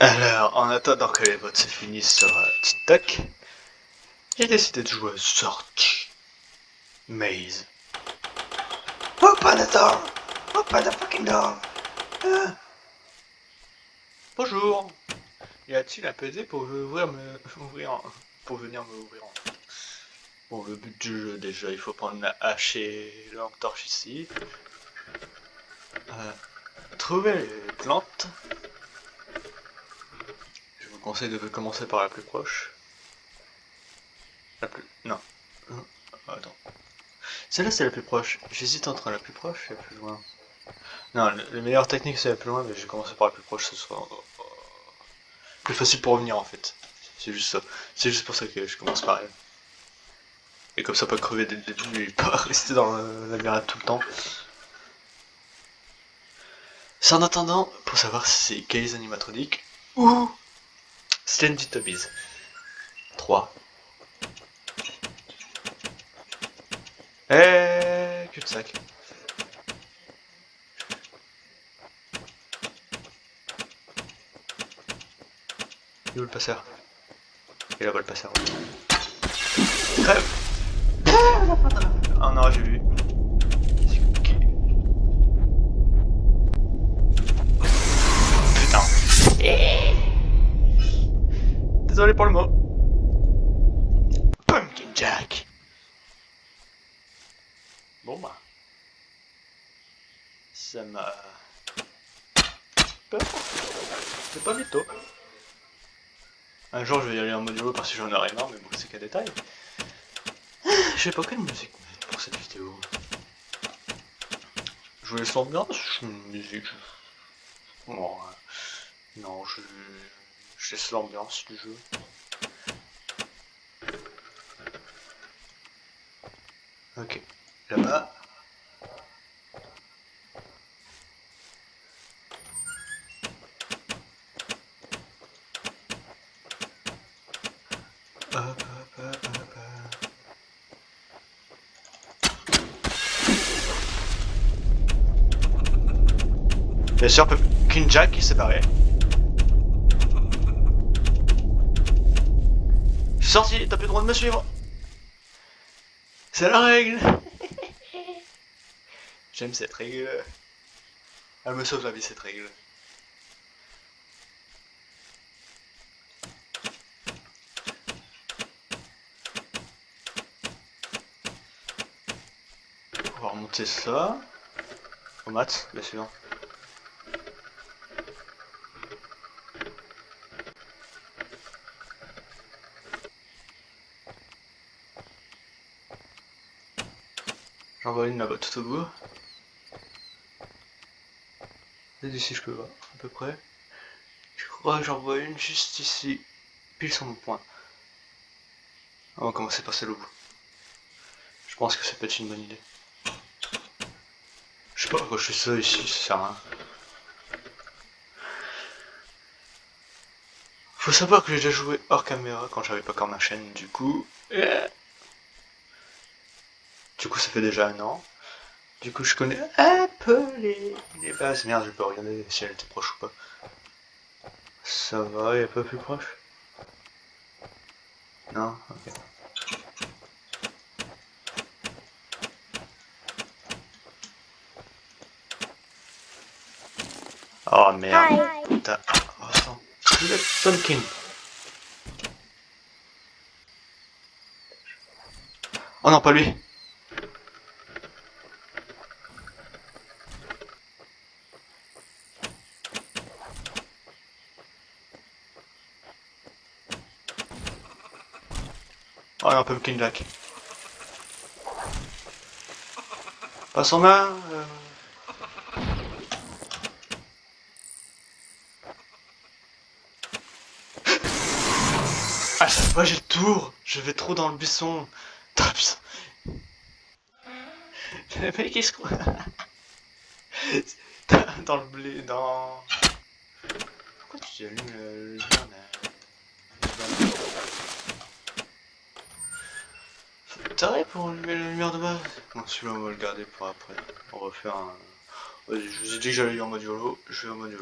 Alors, en attendant que les votes se finissent sur euh, TikTok, j'ai décidé de jouer Sortie Maze. Open the door! Open the fucking door! Ah. Bonjour! Y a-t-il un PD pour ouvrir me... ouvrir pour venir me ouvrir en... Bon, le but du jeu, déjà, il faut prendre la hache et la torche ici. Euh, trouver les plantes. Vous conseille de commencer par la plus proche. La plus... Non. Oh, attends. Celle-là, c'est la plus proche. J'hésite entre la plus proche et la plus loin. Non, la meilleure technique, c'est la plus loin, mais je vais commencer par la plus proche, ce soit euh, plus facile pour revenir, en fait. C'est juste ça. C'est juste pour ça que je commence par elle. Et comme ça, pas crever dès le début et pas rester dans la tout le temps. C'est en attendant, pour savoir si c'est Gaze animatroniques ou Stanley Tobies. 3. Eh, cul-de-sac. Il où le passeur? Et là-bas le passeur? Crève Désolé pour le mot. Pumpkin Jack. Bon bah. Ça m'a... C'est pas mytho. Un jour je vais y aller en modulo parce que j'en aurai marre, mais bon c'est qu'un détail. Je sais pas quelle musique pour cette vidéo. Je laisse l'ambiance, je musique. Bon, non, je, je laisse l'ambiance du jeu. Ok, là-bas. Bien sûr, Jack qui s'est barré. Suis sorti, t'as plus le droit de me suivre. C'est la règle. J'aime cette règle. Elle me sauve la vie cette règle. On va remonter ça. Au mat, bien sûr. J'en vois une là-bas tout au bout. Et d'ici je peux voir, à peu près. Je crois que j'en vois une juste ici, pile sur mon point. On va commencer par celle au bout. Je pense que ça peut être une bonne idée. Je sais pas pourquoi je fais ça ici, ça sert à rien. Faut savoir que j'ai déjà joué hors caméra quand j'avais pas encore ma chaîne, du coup... Du coup, ça fait déjà un an. Du coup, je connais un peu les, les bases. Merde, je peux regarder si elle était proche ou pas. Ça va, il est pas plus proche Non Ok. Oh merde. Putain. Oh. Pumpkin. Oh non, pas lui. Oh, un Pumpkin Jack. Passe en main. Euh... À chaque fois j'ai le tour, je vais trop dans le buisson. Traps. Le mec il se croit. dans le blé, dans... Pourquoi tu allumes le, le T'arrêtes pour allumer la lumière de base Bon celui-là on va le garder pour après. On va faire un... Vas-y, je vous ai dit que j'allais en mode je vais en mode.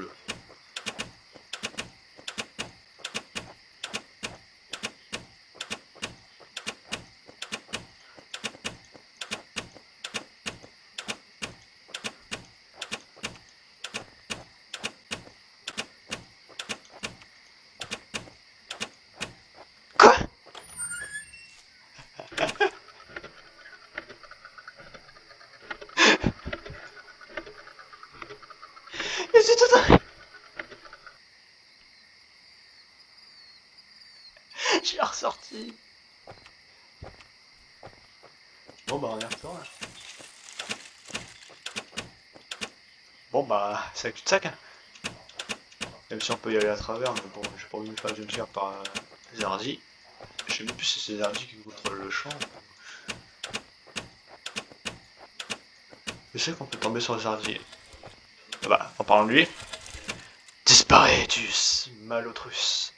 C'est tout un... J'ai ressorti. Bon bah on y retourne. Bon bah c'est avec sac. Hein. Même si on peut y aller à travers, mais bon j'ai pas envie de me faire par euh, Zardi. Je sais même plus si c'est Zardi qui contrôle le champ. Je sais qu'on peut tomber sur Zardi. Ah bah, en parlant de lui. Disparaîtus, Malotrus.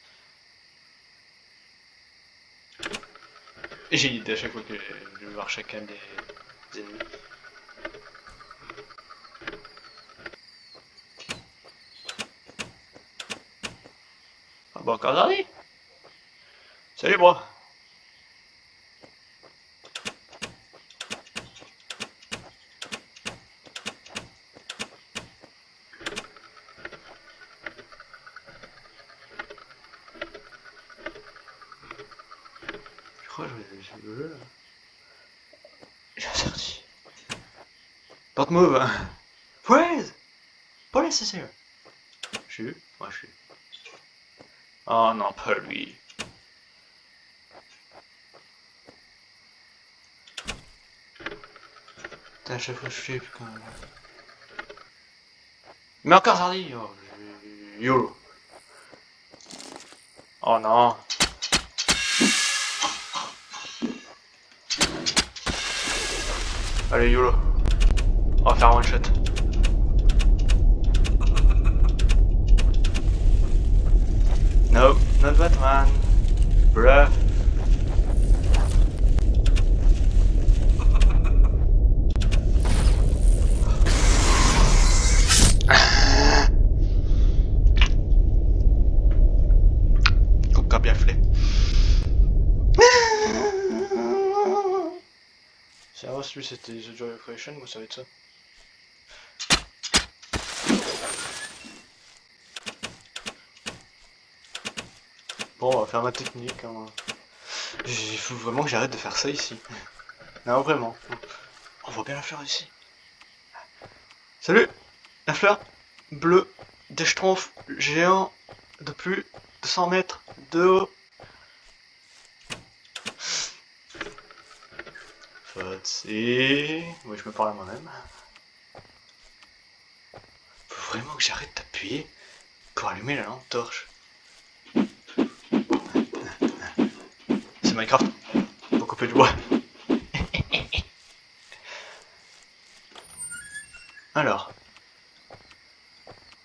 J'ai l'idée à chaque fois que je vais voir chacun des, ennemis. Ah bon, encore Salut, bro je le jeu là J'ai sorti. Don't move Freeze Pas nécessaire Je suis Moi je suis. Oh non, pas lui. Putain, à chaque fois je quand même. Mais encore Zardi oh, YOLO Oh non Allez, YOLO. On va faire un one shot. No, not Batman. Bruh. lui c'était The Joy of Creation, moi ça va être ça. Bon, on va faire ma technique. Hein. Il faut vraiment que j'arrête de faire ça ici. Non, vraiment. On voit bien la fleur ici. Salut La fleur bleue des schtroumpfs géants de plus de 100 mètres de haut. Oui, je me parle à moi-même. Faut vraiment que j'arrête d'appuyer pour allumer la lampe torche. C'est Minecraft. Faut couper du bois. Alors.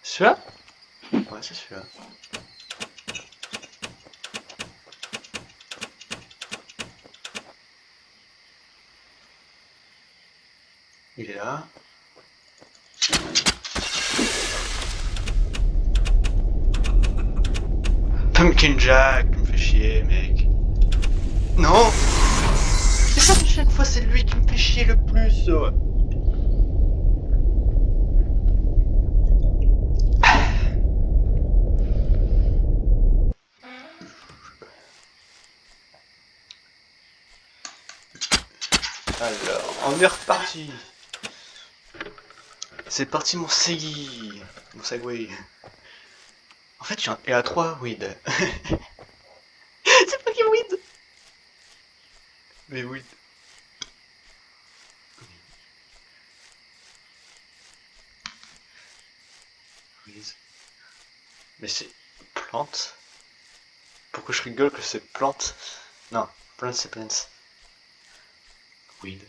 Celui-là? Ouais, c'est celui-là. Pumpkin Jack, me fait chier, mec. Non Mais ça, chaque fois, c'est lui qui me fait chier le plus. Alors, on est reparti. C'est parti mon Segui Mon Segway. En fait, il y a trois weed. C'est pas qui weed Mais weed. Mais c'est plante Pourquoi je rigole que c'est plante? Non, plante c'est plants. Weed.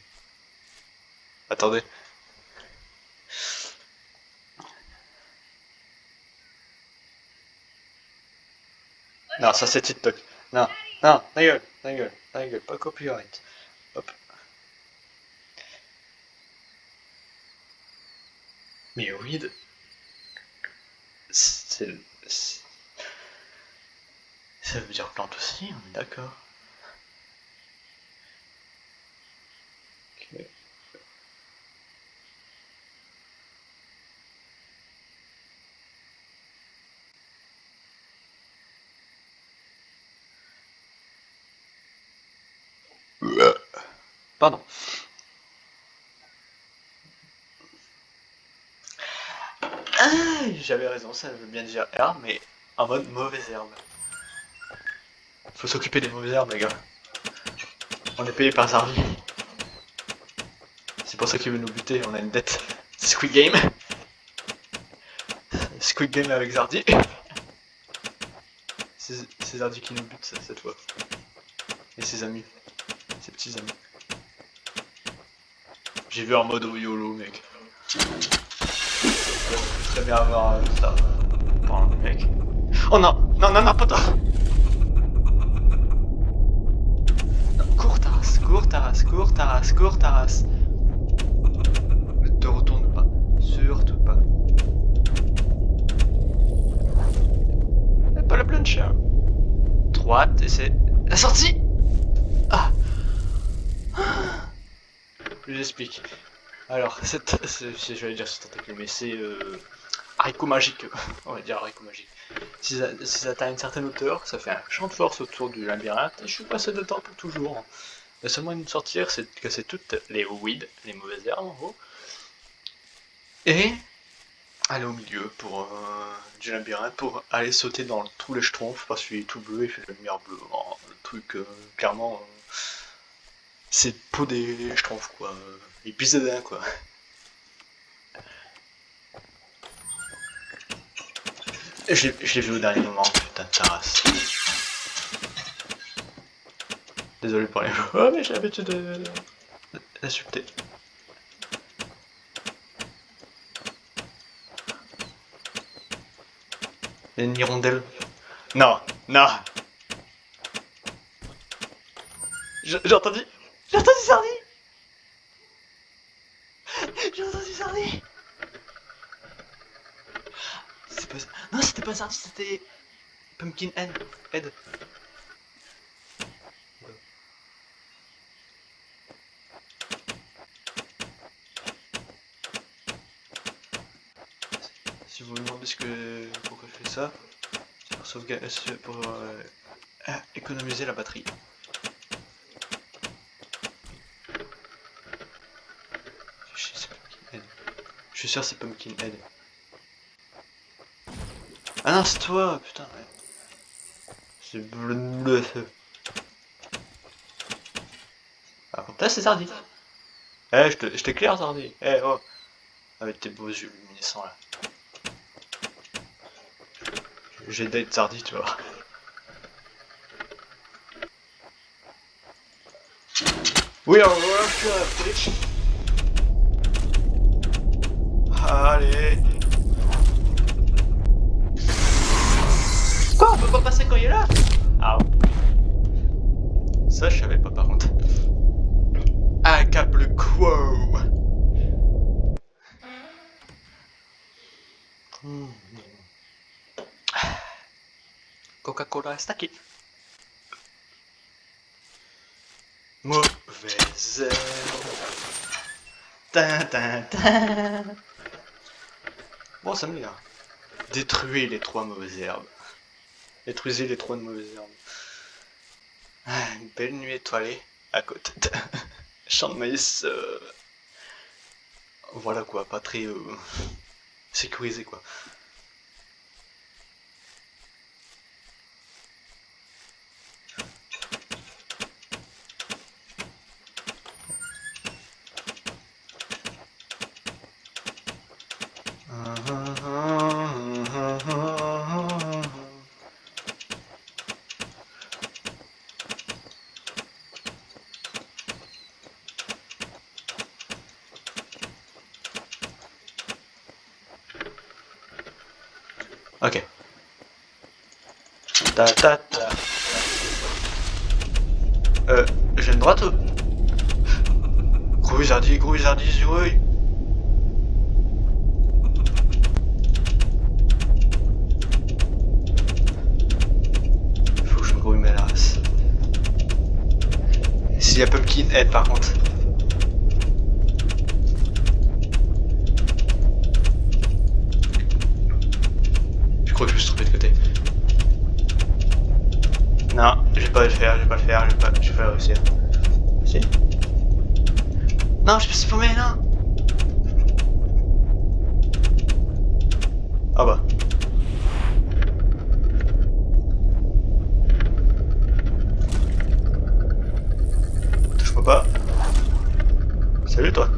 Attendez. Non, ça c'est TikTok. Non, non, ta gueule, ta gueule, ta gueule, pas copyright. Hop. Mais weed, c'est... Ça veut dire plante aussi, on est d'accord. Pardon. Oui, j'avais raison, ça veut bien dire herbe, mais en mode mauvaise herbe. Faut s'occuper des mauvaises herbes, les gars. On est payé par Zardi. C'est pour ça qu'il veut nous buter, on a une dette. Squid Game. Squid Game avec Zardi. C'est Zardi qui nous bute cette fois. Et ses amis. Ses petits amis. J'ai vu en mode YOLO, mec. Très bien avoir euh, ça. Mec. Oh non Non, non, non, pas toi Cours Taras, cours Taras, cours Taras, cours Taras. Ne te retourne pas. Surtout pas. Pas la planche. Droite et c'est la sortie Je explique. Alors, cette, je vais dire ce tentacule, mais c'est euh, haricot magique, on va dire haricot magique. Si ça, atteint une certaine hauteur, ça fait un champ de force autour du labyrinthe, je suis passé de temps pour toujours. La seule moyen de sortir, c'est de casser toutes les weeds, les mauvaises herbes en gros, et aller au milieu pour euh, du labyrinthe pour aller sauter dans tous les schtroumpfs parce qu'il est tout bleu, il fait la lumière bleue. le truc, euh, clairement, euh, c'est des schtroumpfs quoi. Il pisse dedans quoi. Je l'ai vu au dernier moment, putain de terrasse. Désolé pour les. Oh mais j'ai l'habitude de d'insulter. Il y a une hirondelle. Non, non J'ai entendu J'ai entendu Sardi J'ai entendu Sardi Non, c'était pas Sardi, c'était... Pumpkin Head. Si vous me demandez ce que... pourquoi je fais ça, c'est pour, sauvegarder, pour euh, ah, économiser la batterie. Je suis sûr c'est Pumpkin Head. Ah non, c'est toi, putain, ouais. C'est bleu. Ah, contre là, c'est Zardi. Eh, je t'éclaire, Zardi. Eh, oh. Avec tes beaux yeux luminescents, là. J'ai date Zardi, tu vois. Oui, on va Allez. Quoi On peut pas passer quand il est là Ah Ça je savais pas par contre. Un câble quo Coca-Cola stacké. Mauvaise herbe. Bon, ça me là. Détruire les trois mauvaises herbes. Détruisez les trois mauvaises herbes. Ah, une belle nuit étoilée à côté champ de maïs. Euh, voilà quoi, pas très euh, sécurisé quoi. Ok. Ta ta ta. Euh, j'ai une droite Gros zardi, gros zardi, oui. Faut que je me grouille mes race. S'il y a Pumpkin Head par contre. Non, je vais pas le faire, je vais pas le faire, je vais pas, je vais pas réussir. Si? Non, je me suis paumé, non Ah bah. Touche-moi pas. Salut toi.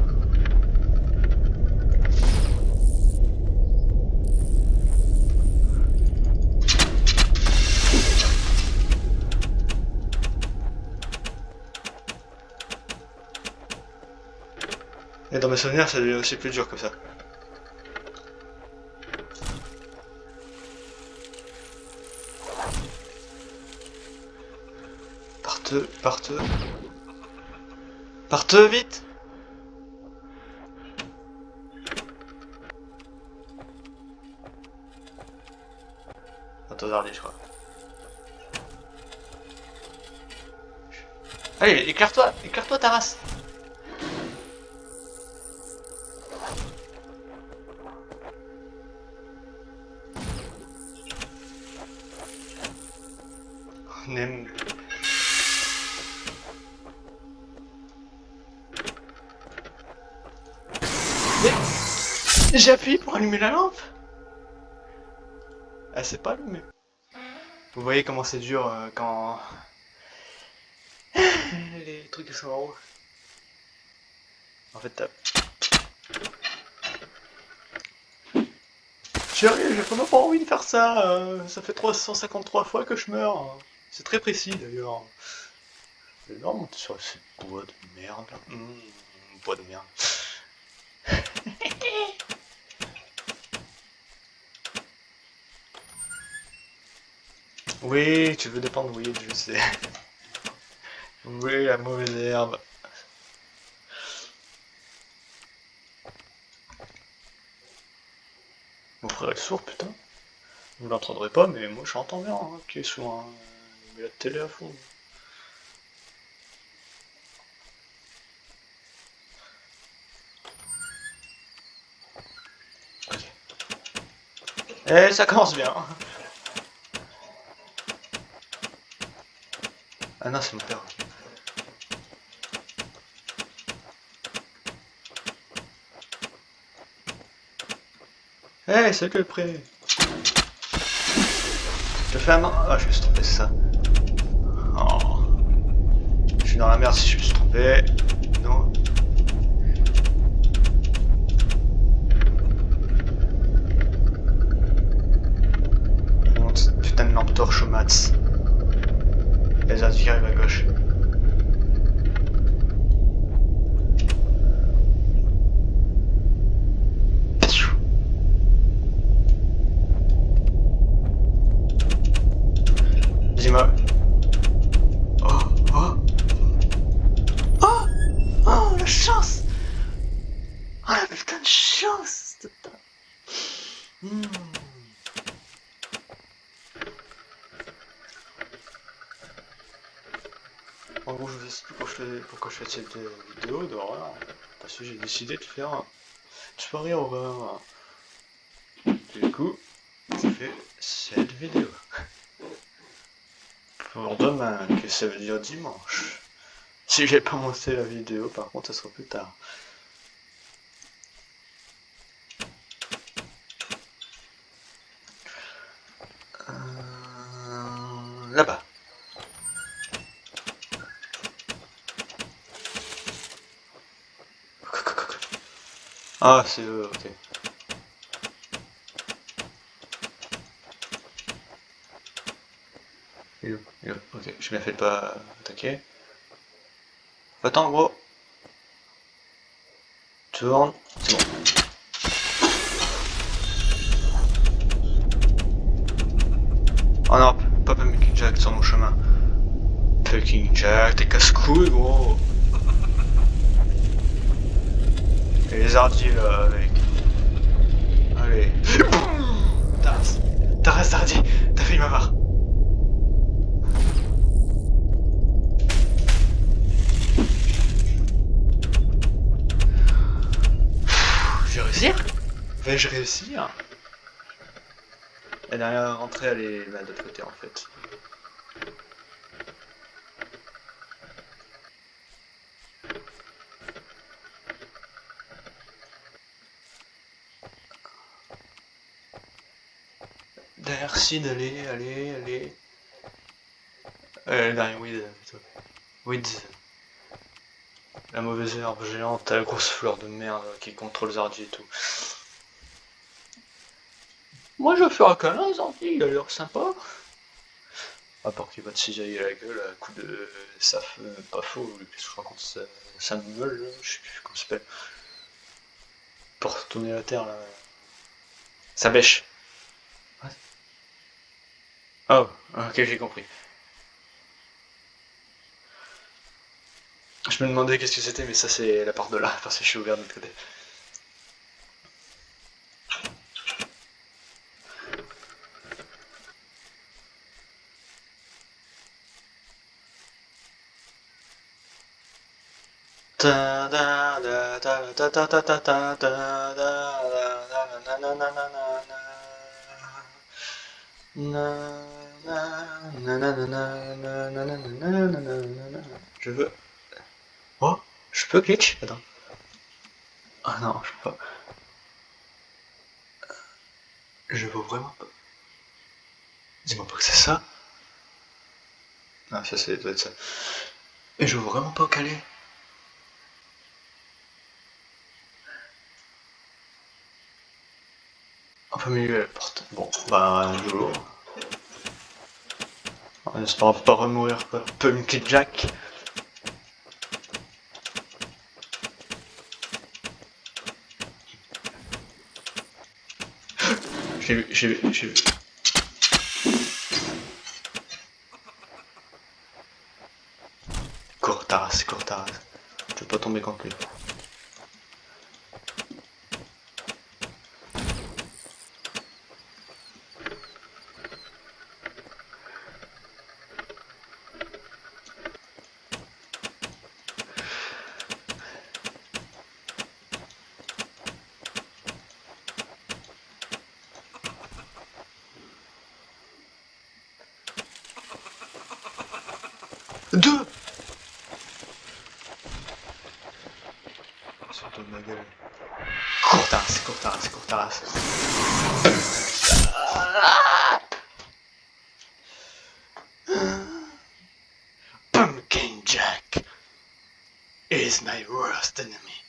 Et dans mes souvenirs, ça devient aussi plus dur que ça. Parteux, parteux. Parteux, vite Attends, je crois. Allez, éclaire-toi, éclaire-toi ta race J'appuie pour allumer la lampe Ah, c'est pas allumé. Vous voyez comment c'est dur euh, quand... Les trucs sont en haut. En fait, t'as... Chérie, j'ai vraiment pas envie de faire ça. Euh, ça fait 353 fois que je meurs. C'est très précis d'ailleurs. Non, monter sur cette bois de merde. Mmh, bois de merde. Oui, tu veux dépendre, oui, je sais. Oui, la mauvaise herbe. Mon frère est sourd, putain. Vous l'entendrez pas, mais moi j'entends bien, hein, qui est sourd. Hein. Il met la télé à fond. Et ça commence bien. Ah non, c'est mon père. Eh, hey, c'est que le prêt Je fais un. Ah, je me suis trompé, c'est ça. Oh. Je suis dans la merde si je me suis trompé. Non. Putain de lampe torche au mats. Les autres qui arrivent à gauche. Dis-moi. Oh, oh. Oh Oh, la chance Oh, la putain de chance hmm. En gros, je vous explique pourquoi je fais, pourquoi je fais cette vidéo d'horreur. J'ai décidé de faire une soirée horreur. Du coup, ça fait cette vidéo. Pour demain, que ça veut dire dimanche. Si j'ai pas monté la vidéo, par contre, ça sera plus tard. Ah, c'est eux, ok. Ok, bien fait de pas attaquer. Attends, gros. Tourne, c'est bon. Oh non, pas Pumpkin Jack sur mon chemin. Pumpkin Jack, t'es casse-couille, gros. Ardilles là avec. Allez. Taras. Taras d'ardier. T'as failli m'avoir. Je vais réussir Vais-je réussir? La dernière rentrée elle est là de l'autre côté en fait. Merci d'aller, allez, allez. Euh, le dernier weed, plutôt. Weeds. La mauvaise herbe géante, la grosse fleur de merde qui contrôle Zardi et tout. Moi je vais un câlin, Zardi, il a l'air sympa. À part qu'il va te cisailler la gueule à coup de saf, euh, pas faux, qu'est-ce que je raconte, ça, ça me je sais plus comment ça s'appelle. Pour retourner la terre là. Ça bêche. Oh, ok, j'ai compris. Je me demandais qu'est-ce que c'était, mais ça c'est la part de là, parce que je suis ouvert de l'autre côté. Je veux Oh, je peux glitch? Attends. Ah non, je peux pas. Je veux vraiment pas. Dis-moi pas que c'est ça. Ah, ça, c'est doit être ça. Et je veux vraiment pas caler. En plein milieu de la porte. Bon, bah, je l'ouvre. On espère pas remourir, quoi. Pumpkin Jack. J'ai vu, j'ai vu, j'ai vu. Cours Taras, cours Taras. Je veux pas tomber contre lui. Surtout de ma gueule. Courtaras, Courtaras, Courtaras. Pumpkin Jack is my worst enemy.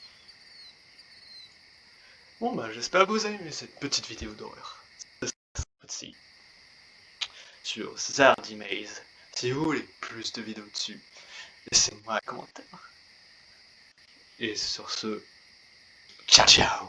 Bon bah j'espère que vous avez aimé cette petite vidéo d'horreur. Sur Zardy Maze. Si vous voulez plus de vidéos dessus, laissez-moi un commentaire. Et sur ce, ciao ciao